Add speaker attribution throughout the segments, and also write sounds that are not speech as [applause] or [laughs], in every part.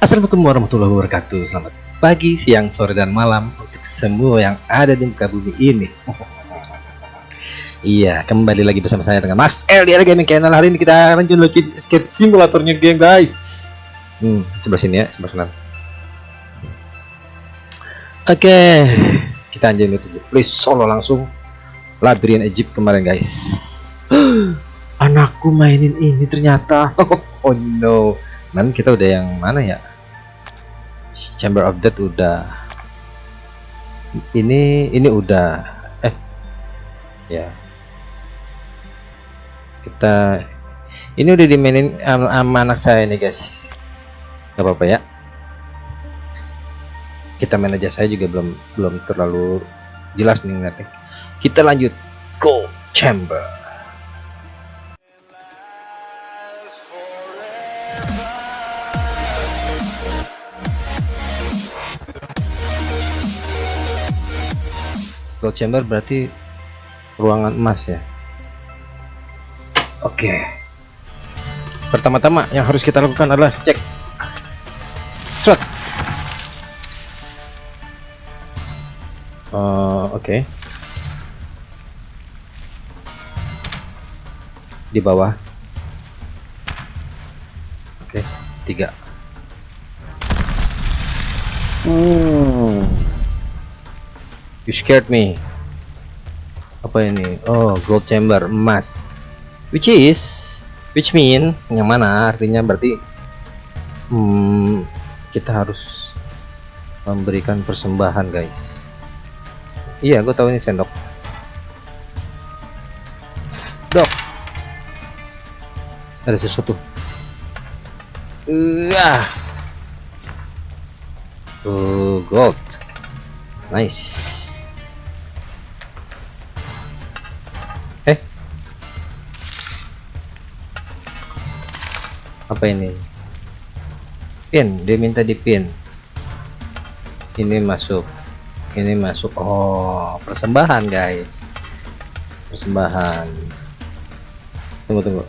Speaker 1: Assalamualaikum warahmatullahi wabarakatuh. Selamat pagi, siang, sore, dan malam Untuk semua yang ada di muka bumi ini. [laughs] Iya, kembali lagi bersama saya dengan Mas L di Gaming Channel. Hari ini kita lanjut lagi escape simulatornya game guys. Hmm, sebelah sini ya, sebelah kanan. Oke, kita anjing itu Please solo langsung. Labirin Egypt kemarin guys. [gasps] Anakku mainin ini ternyata. [laughs] Oh no. Man kita udah yang mana ya Chamber of Death udah. Ini ini udah. Eh ya. Kita ini udah dimainin sama anak saya nih guys. Nggak apa-apa ya. Kita main aja saya juga belum belum terlalu jelas nih nanti kita lanjut. Go chamber gold chamber berarti ruangan emas ya oke okay. pertama-tama yang harus kita lakukan adalah cek slot uh, oke okay. di bawah oke okay. tiga uh You scared me. Apa ini? Oh, gold chamber emas. Which is, which mean yang mana? Artinya berarti hmm, kita harus memberikan persembahan, guys. Iya, gue tahu ini sendok. Dok. Ada sesuatu. Uh, oh, gold. Nice. Apa ini? Pin dia minta di pin. Ini masuk. Ini masuk. Oh persembahan guys. Persembahan. Tunggu tunggu.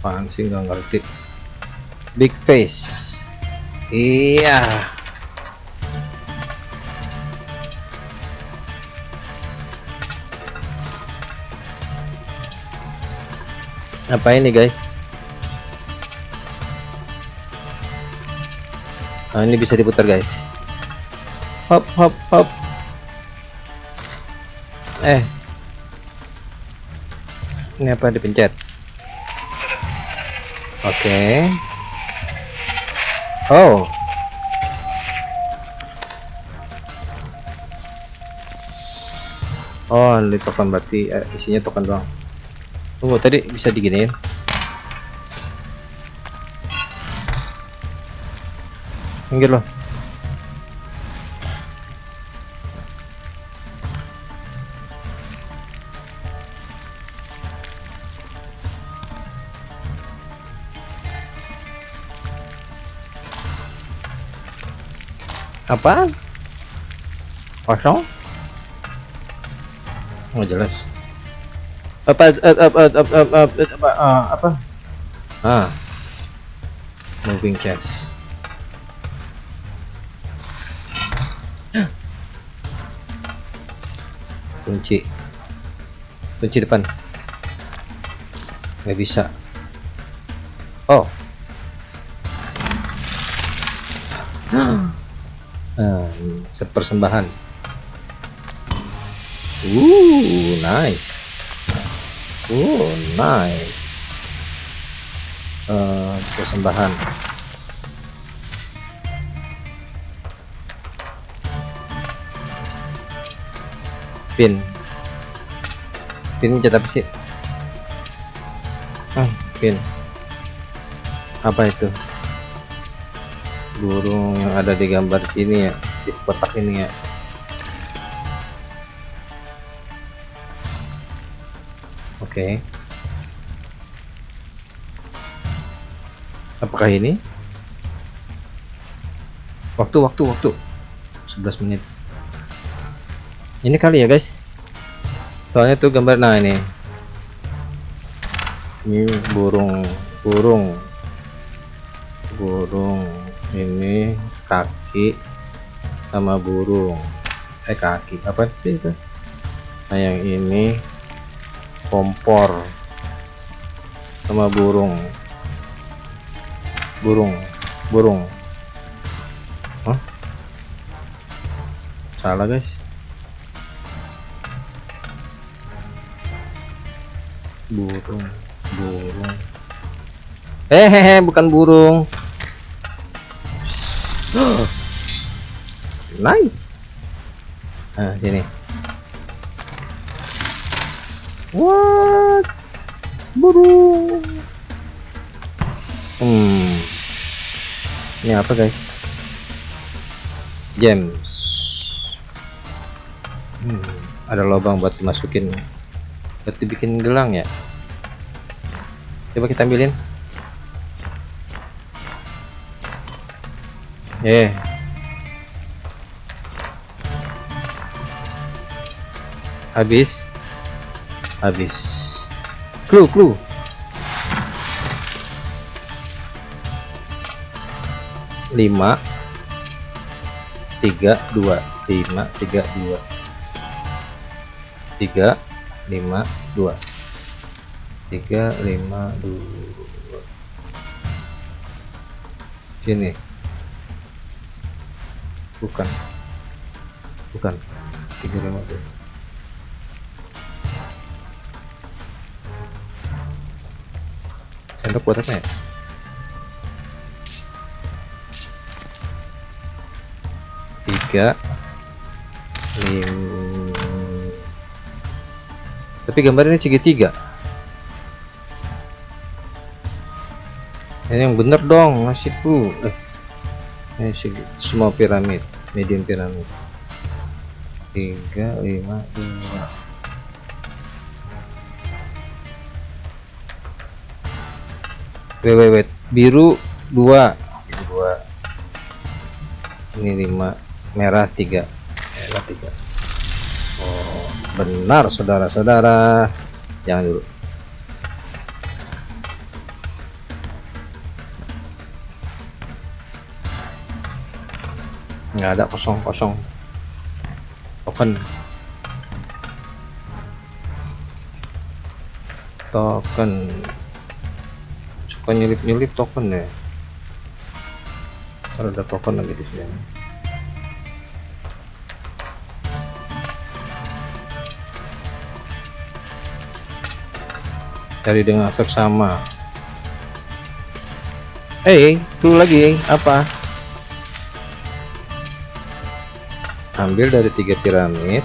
Speaker 1: Apaan sih? Nggak ngerti. Big face Iya. Apa ini guys? Nah, ini bisa diputar guys. Hop hop hop. Eh. Ini apa dipencet? Oke. Okay. Oh. Oh, ini token berarti eh, isinya token doang. Tunggu tadi bisa diginiin. Minggir loh. Apa? Kosong? Nggak jelas. Apa apa apa apa apa apa apa? Ah. Moving chest. Kunci. Kunci depan. Nggak bisa. Oh. Nah, persembahan. Uh, nice. Uh, nice. Uh, persembahan. Pin. Pin cetak sih? Ah, pin. Apa itu? Burung yang ada di gambar sini ya di kotak ini ya. Oke. Okay. apakah ini? Waktu waktu waktu. 11 menit. Ini kali ya guys. Soalnya tuh gambar nah ini. Ini burung burung. Burung ini kaki sama burung. Eh kaki apa itu? Nah yang ini kompor sama burung. Burung burung. Hah? salah guys. Burung burung. Eh hehe bukan burung [gasps] nice. Nah sini. What? Burung hmm. Ini apa guys? Gems. Hmm, ada lubang buat dimasukin buat dibikin gelang ya? Coba kita ambilin eh. Habis. Habis. Clue clue. Lima. Tiga dua. Lima tiga dua. Tiga lima dua. Tiga lima dua. Sini bukan. Bukan. Tiga lima dua sendok buat apa ya? Tiga. Lima. Tapi gambar ini segitiga. Ini yang bener dong nasibku eh, ini semua piramid medium piramid. Tiga lima dua wait, wait, wait. biru dua. Biru dua. Ini lima. Merah tiga. Merah tiga. Oh benar saudara-saudara. Jangan dulu nggak ada kosong kosong. Token token. Suka nyelip nyelip token ya? Kalau ada token lagi di sini. Cari dengan seksama eh hey, itu lagi apa ambil dari tiga piramid.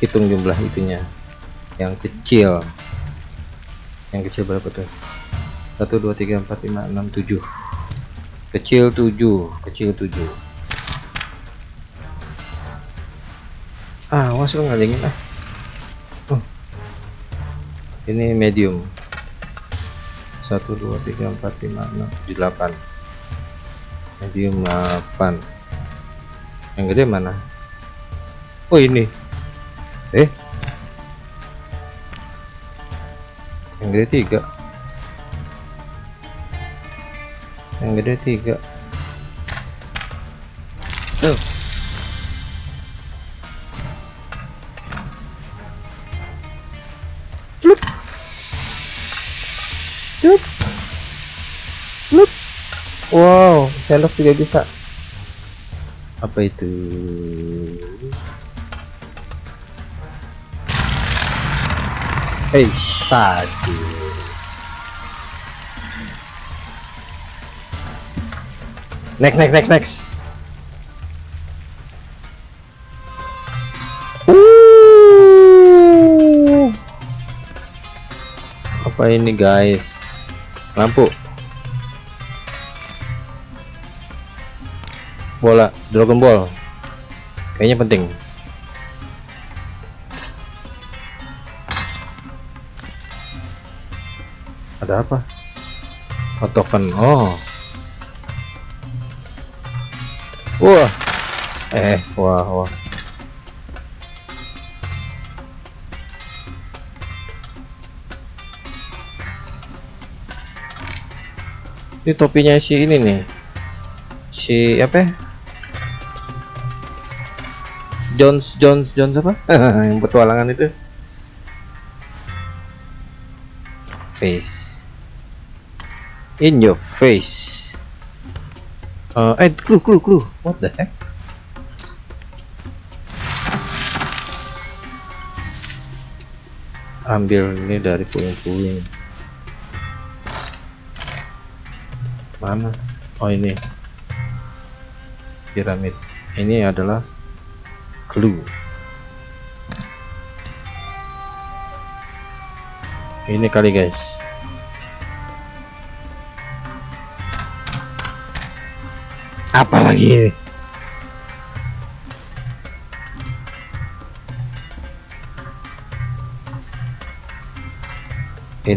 Speaker 1: Hitung jumlah itunya. Yang kecil. Yang kecil berapa tuh? 1 2 3 4 5 6 7 kecil 7 kecil 7 ah awas lu ngalingin ah. Oh. ini medium. 1 2 3 4 5 6 7 8 medium 8 yang gede mana? Oh ini. Eh? Yang gede tiga. Yang gede tiga. Lup. Wow, sendok juga bisa. Apa itu? Hey, sadis. Next, next, next, next. Uh. Apa ini guys? Lampu. Bola Dragon Ball. Kayaknya penting. Ada apa? Oh token. Oh. Wah. Eh wah wah. Ini topinya si ini nih. Si apa ya? Jones Jones Jones apa? [laughs] Yang petualangan itu. Face. In your face. Uh, eh clue clue clue. What the heck? Ambil ini dari puing-puing mana? Oh ini. Piramid. Ini adalah clue. Ini kali guys. Apalagi ini?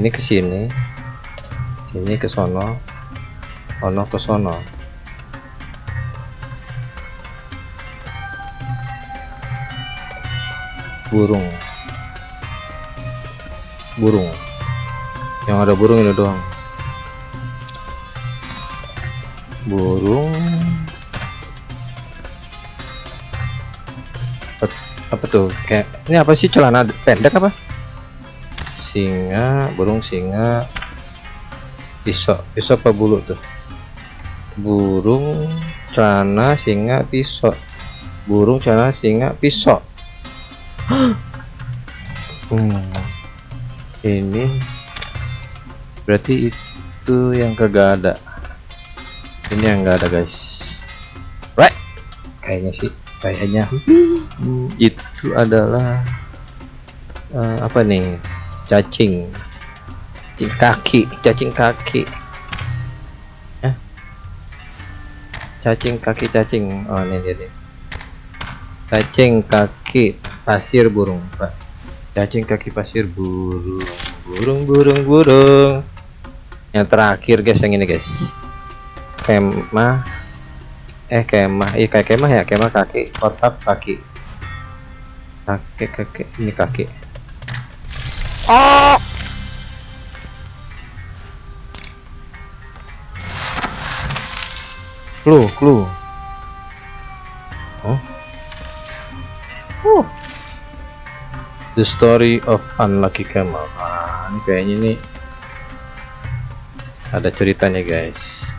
Speaker 1: Ke sini ini ke sono ono ke sono burung. Burung. Yang ada burung ini doang. Burung. Apa tuh? Kayak ini apa sih? Celana pendek apa? Singa burung singa. Pisau pisau apa bulu tuh? Burung celana singa pisau burung celana singa pisau hmm. ini. Berarti itu yang kagak ada. Ini yang enggak ada guys. Right. Kayaknya sih. Kayaknya. Itu adalah uh, apa nih? Cacing. Cacing kaki. Cacing kaki. Cacing kaki cacing. Oh ini dia nih cacing kaki pasir burung pak. Cacing kaki pasir burung burung burung burung. Yang terakhir guys yang ini guys. Kemah. Eh kemah. Iya kayak kemah ya. Kemah kaki kotak kaki. Kaki kaki. Ini kaki. Oh clue clue the story of unlucky camel ah, ini kayaknya ini ada ceritanya guys.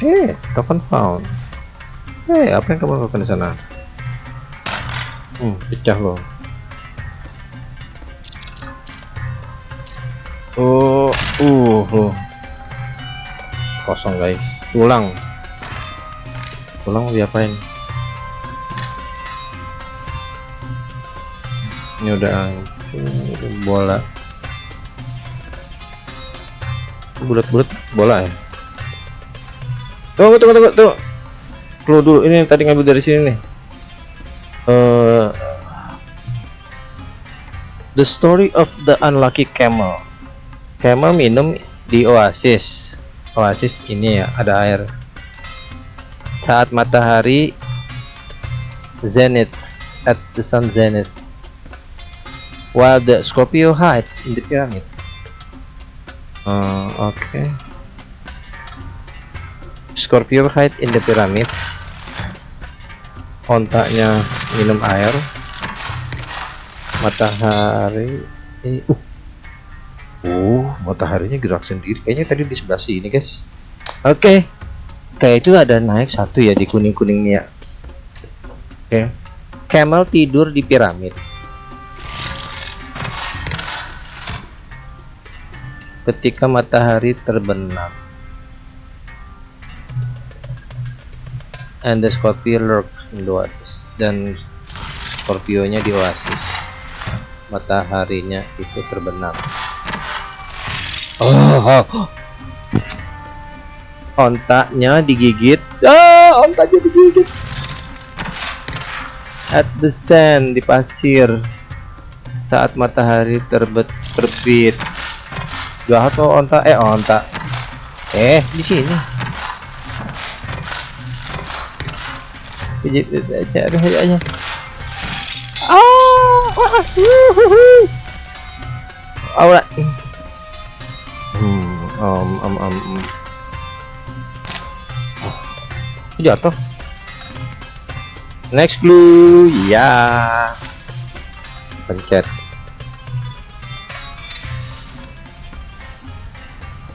Speaker 1: Hey token found? Hey apa yang kamu lakukan di sana? Hmm pecah loh oh uh, uh kosong guys. Tulang tulang mau diapain ini udah bola. Bulat-bulat bola ya? Tunggu tunggu tunggu tunggu. Keluar dulu. Ini tadi ngambil dari sini nih. Uh, the story of the unlucky camel. Camel minum di oasis. Oasis ini ya ada air. Saat matahari zenith at the sun zenith while the Scorpio hides in the pyramid uh, oke okay. Scorpio hide in the pyramid ontaknya minum air matahari eh, uh Oh, mataharinya gerak sendiri. Kayaknya tadi di sebelah sini, guys. Oke. Okay. Kayak itu ada naik satu ya di kuning-kuningnya. Oke. Okay. Camel tidur di piramid. Ketika matahari terbenam. And the Scorpio lurk in the oasis. Dan Scorpionya di oasis. Mataharinya itu terbenam. Oh, Ontaknya digigit. Ah, ontaknya digigit. At the sand di pasir saat matahari terbit terbit. Jahat tuh ontak eh ontak. Eh, di sini. pijit aja aduh aja ah wah Alright. Hmm, um, um. Oh, jatuh. Next clue, ya. Pencet.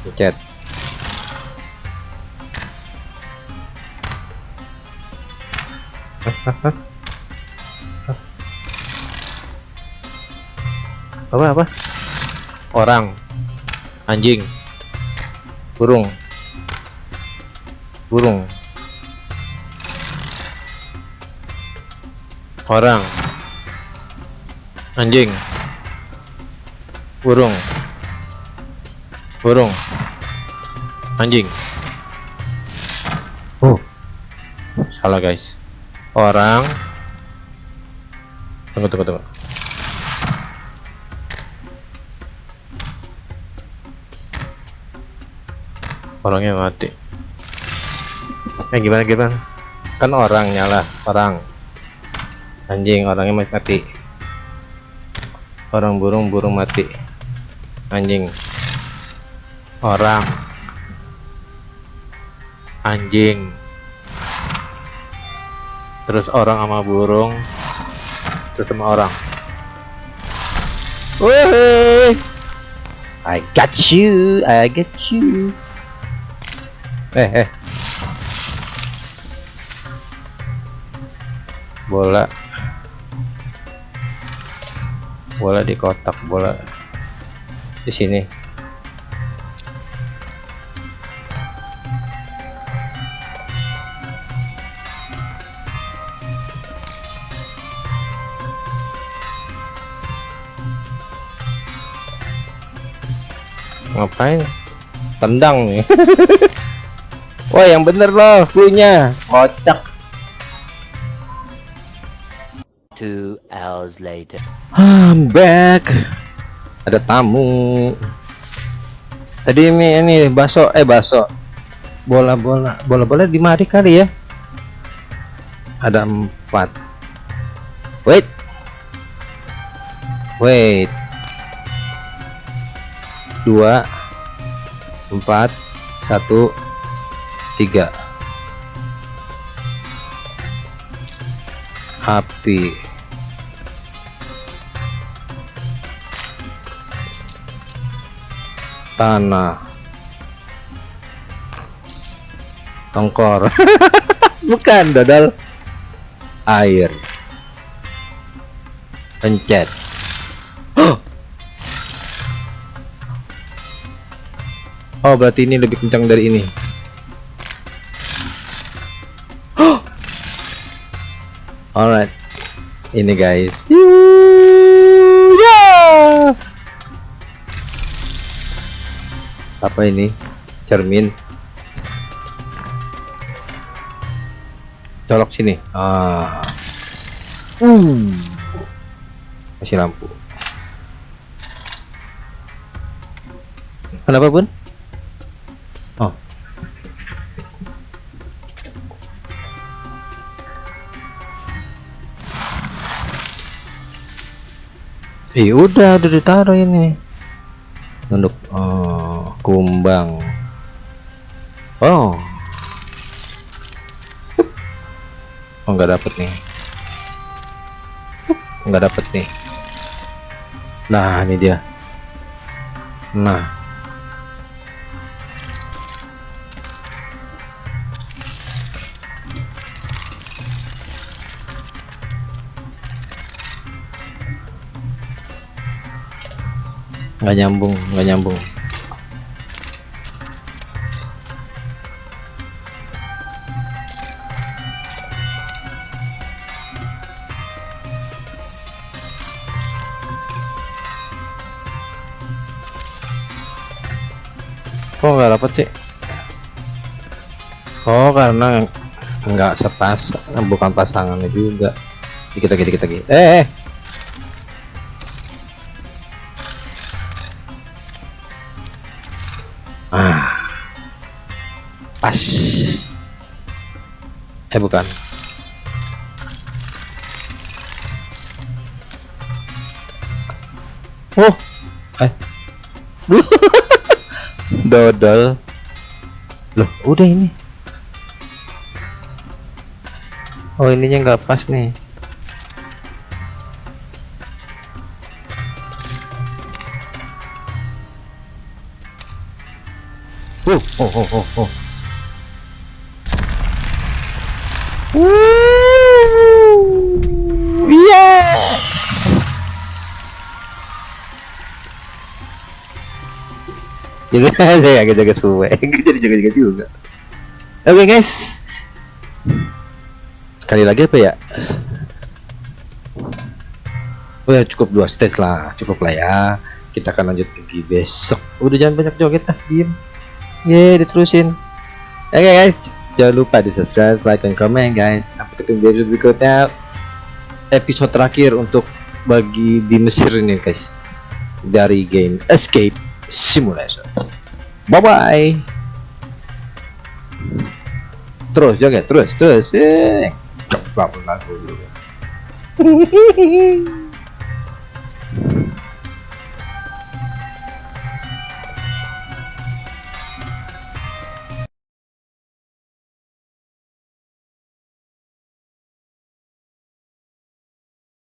Speaker 1: Pencet. [laughs] apa apa? Orang. Anjing. Burung. Burung. Orang. Anjing. Burung burung anjing. Oh. Salah guys. Orang. Tunggu tunggu tunggu. Orangnya mati. Eh gimana gimana? Kan orang nyala orang. Anjing orangnya masih mati. Orang burung burung mati. Anjing orang anjing terus orang sama burung terus sama orang Woi, I got you, I got you. Eh, eh. Bola. Bola di kotak, bola di sini. Ngapain? Tendang nih. [laughs] Wah yang bener loh punya kocak.
Speaker 2: Two hours later.
Speaker 1: I'm back. Ada tamu. Tadi ini ini baso eh baso bola bola bola bola di mari kali ya. Ada empat. Wait. Wait dua. Empat. Satu. Tiga. Api. Tanah. Tongkor. [laughs] Bukan dodol. Air. Pencet Oh, berarti ini lebih kencang dari ini. [gasps] Alright, ini guys. Apa ini? Cermin. Colok sini. Ah. Uh. Masih lampu. Kenapa pun? Eh udah udah ditaruh ini. Untuk oh, kumbang. Oh. Oh nggak dapet nih. Nggak dapet nih. Nah ini dia. Nah. Nggak nyambung nggak nyambung. Kok nggak dapet sih oh karena nggak sepas bukan pasangannya juga. Dikit lagi dikit lagi. Eh, eh. eh bukan. Oh. Eh. [laughs] Dodol. Loh udah ini. Oh ininya nggak pas nih. Oh oh oh oh, oh. Woo! Yes! [laughs] [laughs] Jadi saya agak jaga suwe, jadi jaga jaga juga. Oke guys, sekali lagi apa ya? Oh ya cukup dua stage lah, cukup lah ya. Kita akan lanjut lagi besok. Udah jangan banyak joget ah, diem. Ye, diterusin. Oke guys, jangan lupa di subscribe, like, dan komen guys. Sampai ketemu di video berikutnya. Episode terakhir untuk bagi di Mesir ini guys. Dari game Escape Simulation. Bye bye. Terus joget, terus, terus. Eh, coba lagu dulu. [laughs]